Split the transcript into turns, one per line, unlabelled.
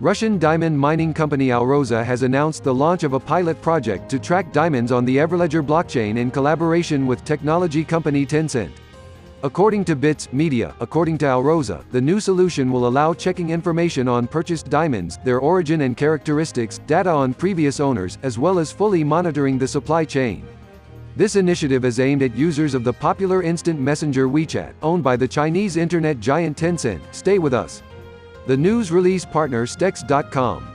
Russian diamond mining company Alrosa has announced the launch of a pilot project to track diamonds on the Everledger blockchain in collaboration with technology company Tencent. According to Bits Media, according to Alrosa, the new solution will allow checking information on purchased diamonds, their origin and characteristics, data on previous owners, as well as fully monitoring the supply chain. This initiative is aimed at users of the popular instant messenger WeChat, owned by the Chinese internet giant Tencent. Stay with us. The news release partner Stex.com.